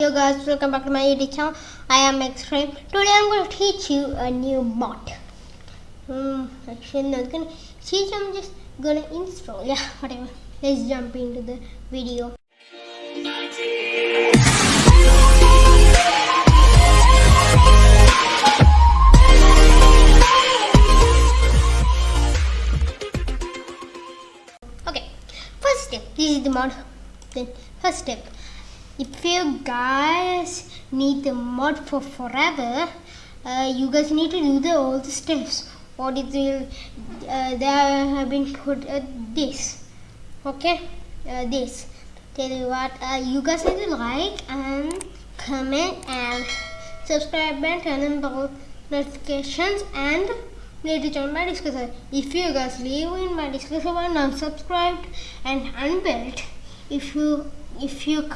Hello guys, welcome back to my YouTube channel. I am Extreme. Today I'm going to teach you a new mod. Hmm, actually not gonna teach. I'm just gonna install. Yeah, whatever. Let's jump into the video. Okay, first step. This is the mod. Then first step. If you guys need the mod for forever, uh, you guys need to do the all the steps. What it will uh, there have been put uh, this. Okay, uh, this. Tell you what, uh, you guys need to like and comment and subscribe and turn on bell notifications and need to join my Discord. If you guys leave in my Discord and unsubscribed and unbuilt, if you if you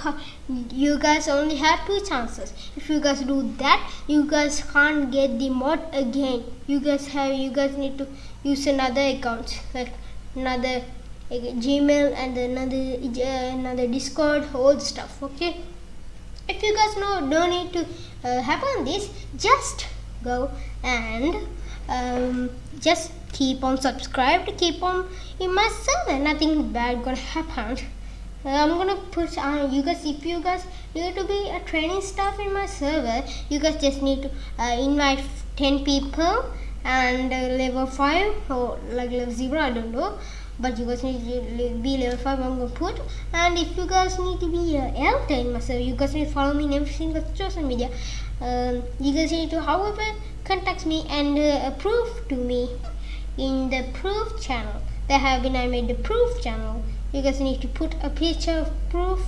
you guys only have two chances. If you guys do that you guys can't get the mod again. You guys have you guys need to use another account like another gmail and another uh, another discord all stuff okay? If you guys know don't need to uh, happen this just go and um, just keep on subscribed keep on in my server. Nothing bad gonna happen I'm gonna put uh, you guys if you guys need to be a training staff in my server you guys just need to uh, invite 10 people and uh, level 5 or like level 0 I don't know. But you guys need to be level 5 I'm gonna put. And if you guys need to be a elder in my server you guys need to follow me in every single social media. Um, you guys need to however contact me and uh, approve to me in the proof channel. There have been I made the proof channel you guys need to put a picture of proof.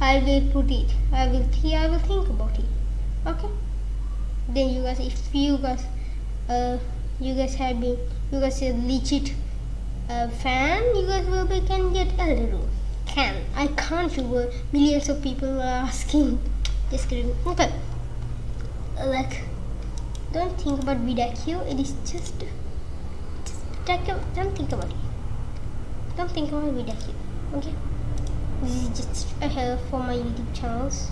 I will put it. I will I will think about it. Okay? Then you guys if you guys uh you guys have been you guys are legit uh, fan you guys will be can get elder rule can I can't you uh, millions of people are asking. Just kidding. Okay. Like don't think about VDQ it is just just don't think about it. Don't think about VDQ okay. This is just a help for my youtube channels.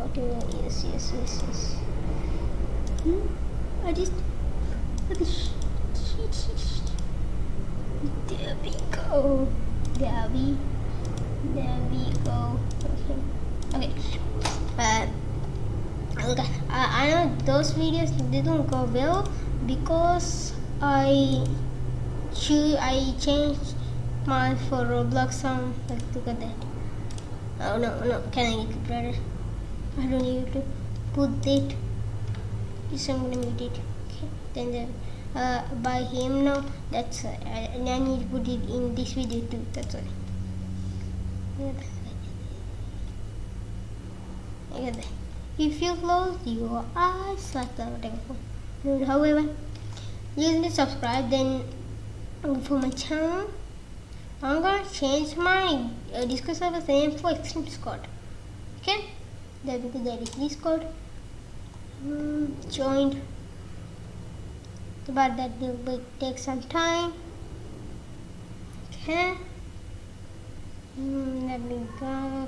Okay yes yes yes yes. Hmm? i just there we go. There we there we go. Okay. Okay. Uh, okay I, I know those videos didn't go well because i I change mine for Roblox? Like, look at that. Oh no, no, can I make it better? I don't need to put it. Yes, I'm gonna mute it. Okay, then the, uh, by him now. That's uh, I, I need to put it in this video too. That's all. Look at that. If you close your eyes like that, whatever. However, you to subscribe then for my channel I'm gonna change my uh, Discord server's name for Extreme Discord okay there we go Discord mm, joined but that will take some time okay mm, let me go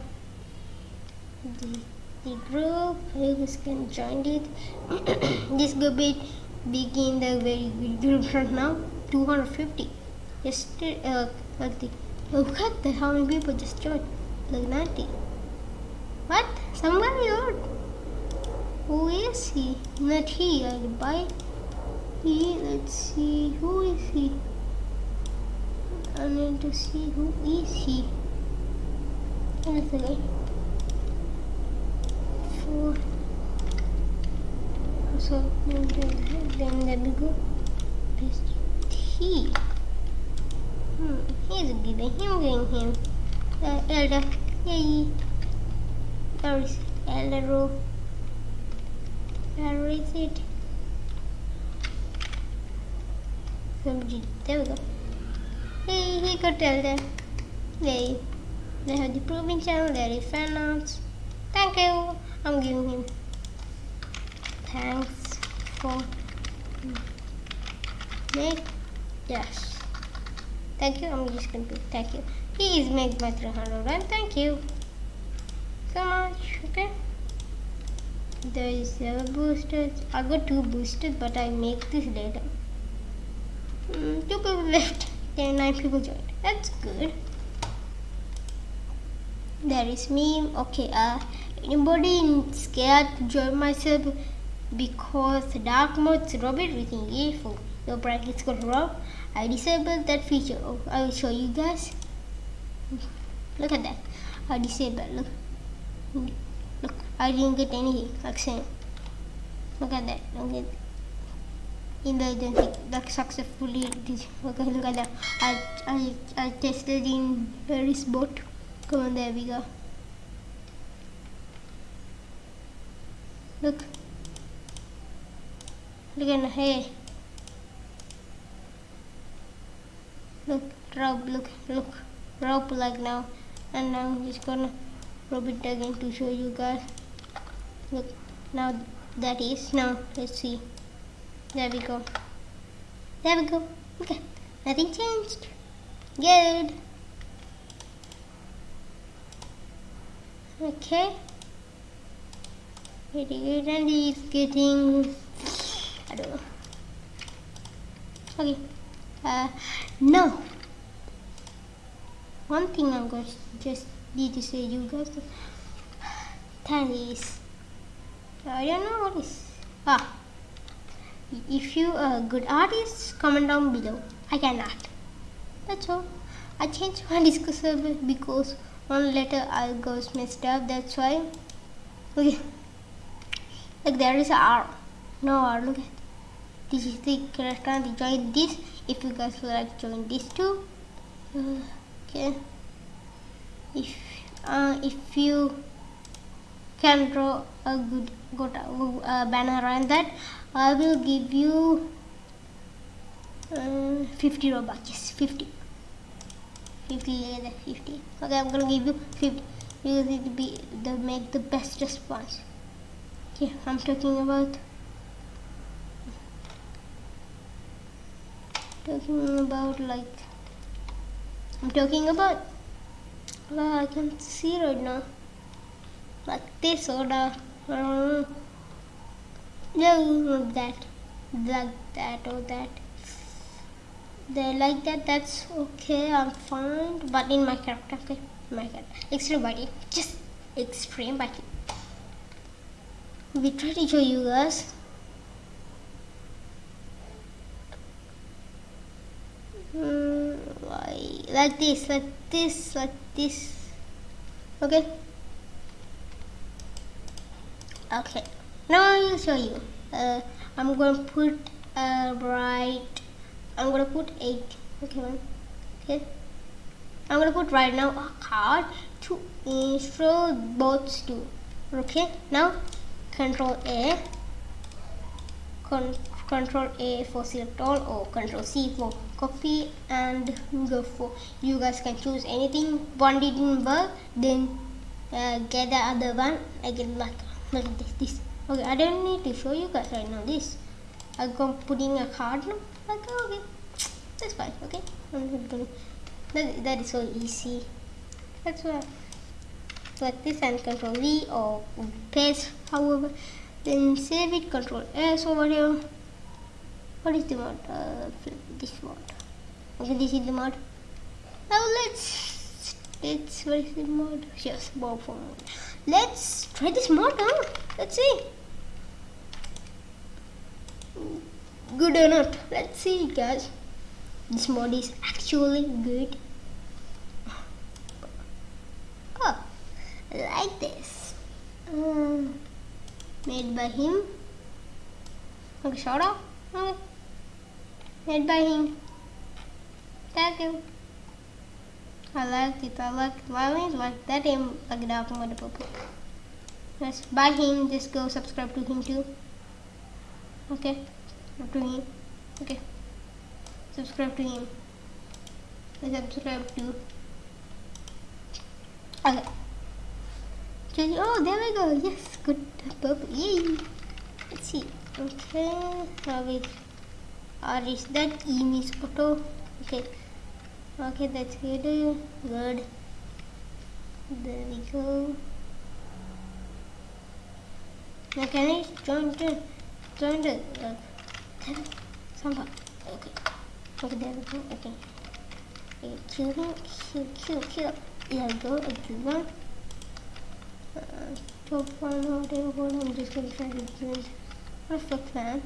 the, the group you can join it this will be begin the very good group right now 250 just uh, like the look at the how many people just joined like 90 what somebody else who is he not he I buy he let's see who is he I need to see who is he guy four so then there we go Paste he? He's giving him, giving him. Uh, elder, yay. There is elder row. Where is it? Somebody, there we go. Hey, he got elder. Yay. They have the proving channel, there is fan arts. Thank you. I'm giving him. Thanks for make Yes. Thank you. I'm just to be thank you. He is by 300 and thank you. so much. Okay. There is seven boosters. I got two boosters, but I make this later. Mm, two people left. Then nine people joined. That's good. There is me. Okay. Uh, anybody scared to join myself because dark mode's rob everything evil. Your brackets got rob. I disabled that feature. Oh, I will show you guys. Look at that. I disabled. Look. Look. I didn't get anything. Like Look at that. Look at that. emergency that successfully. Okay, look at that. I I I tested in Paris bot. Come on, there we go. Look. Look at hey. Look, rub, look, look, rub like now. And now I'm just gonna rub it again to show you guys. Look, now that is, now let's see. There we go. There we go. Okay, nothing changed. Good. Okay. Pretty good, and he's getting I don't know. Okay. Uh, no. One thing I'm going to just need to say you guys. That is. I don't know what is. Ah. If you are a good artist, comment down below. I can art. That's all. I changed my server because one letter I goes messed up. That's why. Okay. Like there is a R. No R. Look at this is the character join this if you guys would like join this too uh, okay. If uh, if you can draw a good good uh, banner around that I will give you uh, 50 robux yes 50 50 50 okay I'm gonna give you 50 you need to be the make the best response. Okay I'm talking about talking about like I'm talking about well, I can see right now. Like this or the uh, no that. Like that or that. They like that that's okay I'm fine. But in my character okay? My character. Extreme body. Just extreme body we try to show you guys. Mm, like this like this like this. Okay? Okay. Now I'll show you. Uh, I'm gonna put a right I'm gonna put 8 okay man okay? I'm gonna put right now a card to intro both two. Okay? Now control A. Con control A for select all or control C for copy and go for you guys can choose anything. One didn't work then uh, get the other one. Again like like this this. Okay I don't need to show you guys right now this. I'm putting a card now. Okay okay. That's fine okay. That, that is so easy. That's why. Like this and control V or paste however. Then save it control S over here what is the mod? Uh, this mod. Okay, this is the mod. Now let's let's what is the mod? Yes, bob for mod. Let's try this mod? Let's see. Good or not? Let's see, guys. This mod is actually good. Oh, like this. Um, made by him. Okay, shout out. Okay made by him. Thank you. I like it. I like it. Why is like that him like dark with the purple. Yes, by him. Just go subscribe to him too. Okay, to him. Okay, subscribe to him. Subscribe to. Okay. Oh, there we go. Yes, good purple. Yay. Let's see. Okay, now we or is that image photo okay okay that's good good there we go Now can I join the join the uh, somehow? Okay. Okay, there we go. Okay. okay kill him. Kill, kill, kill. We go. A good one. Uh, top one on. I'm just gonna try to do it. Perfect man.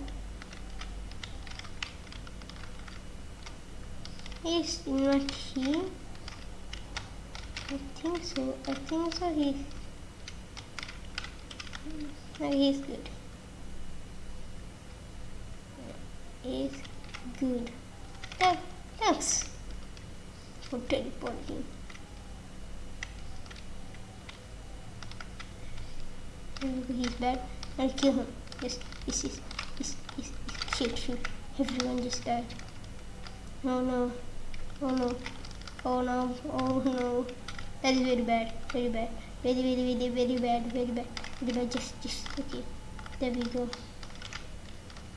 He's not here. I think so. I think so. He's. No, he's good. He's good. Th- thanks for teleporting. He's bad. I'll kill him. Yes, yes, yes, yes, yes, yes. Shoot. Everyone just died. No, no. Oh no. Oh no. Oh no. That is very bad. Very bad. Very, very, very, very bad. Very bad. Very bad. Just, just. Okay. There we go.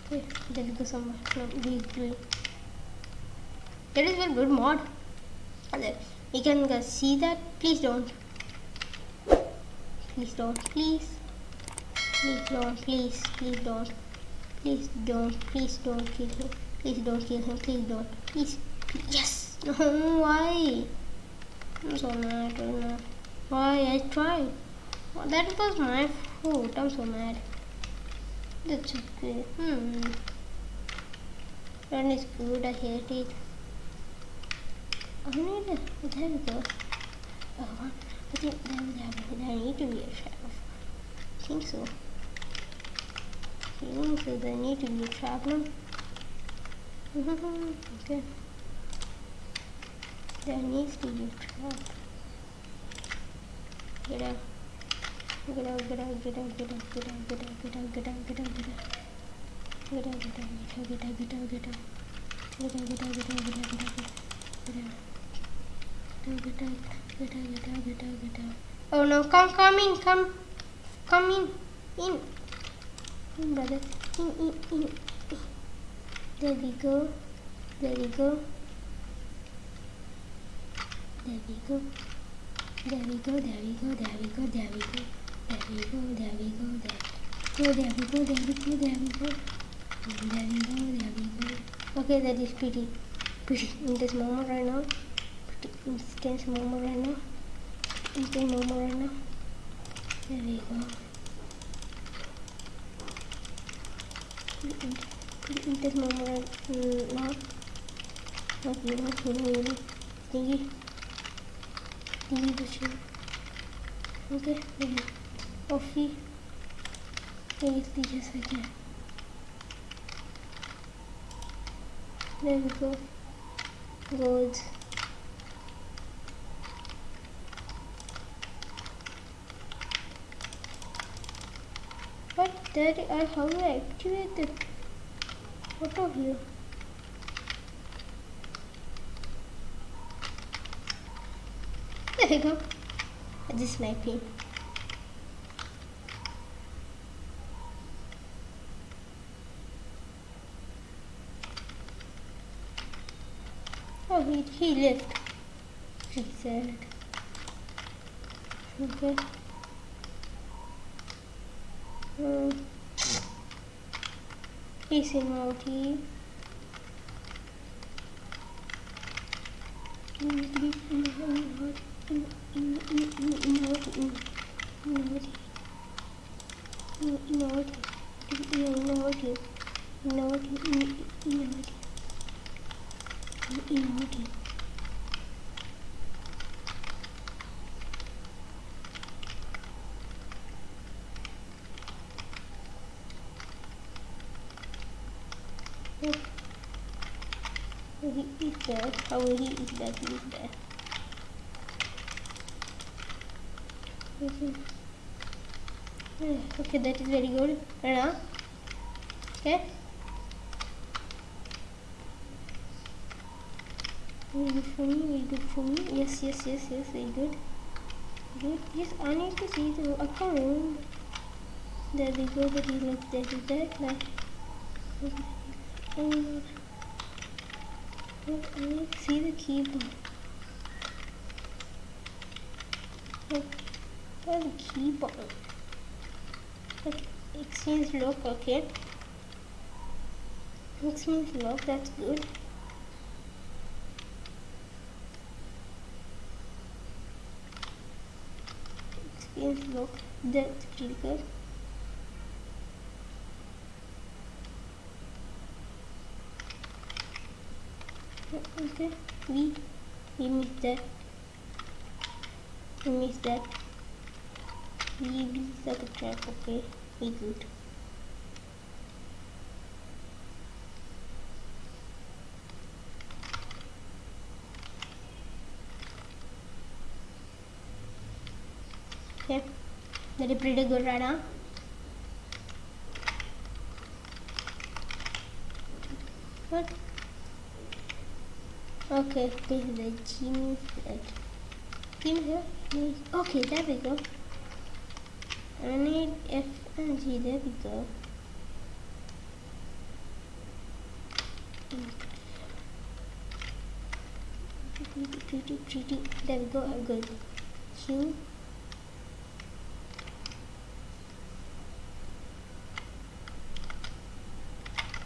Okay. There we go somewhere. No, we do. That is very good mod. You can see that. Please don't. Please don't. Please. Please don't. Please. Please don't. Please don't. Please don't kill him. Please don't kill him. Please don't. Please. Yes. No. Why? I'm so mad right now. Why? I tried. Oh, that was my fault. I'm so mad. That's okay. Hmm. Run is good. I hate it. I need a. There we go. Oh, I think there, there, there need to be a trap. I think so. I think so. There need to be a trap okay. There needs to be trap. Get out, get out, get out, get out, get out, get out, get out, get out, get out, get out. Get out, get out, get out, get out, get out, get out. Get out, get out, get out, get out, get out, get out. Get out, get out, get out, get out, get out, get out. Oh no, come, come in, come. Come in. In. In, brother. In, in, in. There we go. There we go. There we go. There we go, there we go, there we go, there we go. There we go, there we go, there go, there we go, there we go, there we go. There we go, there we go. Okay, that is pretty, pretty intense moment right now. Pretty intense moment right now. Intense moment right now. There we go. Pretty, in- pretty intense moment right mm, now. Not you know, you you. Okay, maybe Ofi. Lately, yes, I can. There we go. Good. What? there, I have to activate it. What of you? We go. I just sniping. Oh, he, he left. He said. Okay. Um, he's in multi. He is there. How will he is there? He is there. Mhm. Yeah, Hmm, okay, that is very good. Right. Okay. Very good for me, very good for me. Yes, yes, yes, yes, very good. Good. Yes, I need to see the account. There we go, that is like that is that like oh, I need to see the keyboard. Like, where's the keyboard? Okay, exchange lock okay? Exchange lock that's good. Exchange lock that's pretty good. Okay we we missed that. We missed that we missed the trap okay we good okay that is pretty good right now what Okay, this is the gym. Gym here? Okay, there we go. I need F and G, there we go. There we go, I'm good. Q.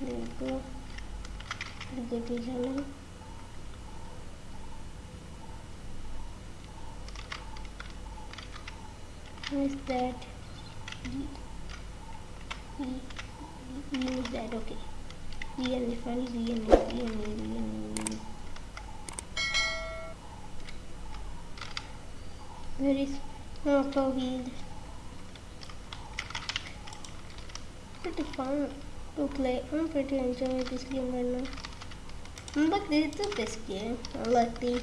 There we go. Good visual. is that use that okay. We and different we and we and we and where is auto wheel pretty fun? To play. I'm pretty enjoying this game right now. But this is the best game. I like the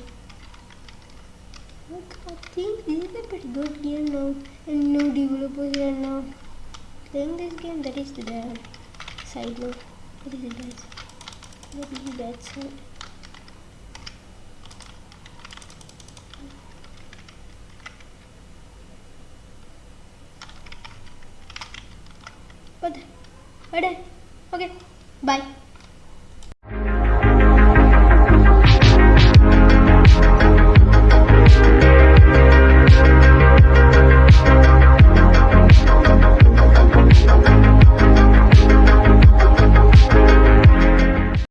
I think this is a pretty good game now. And no developers are now playing this game that is the side note. What is the bad What is the bad side? What? What?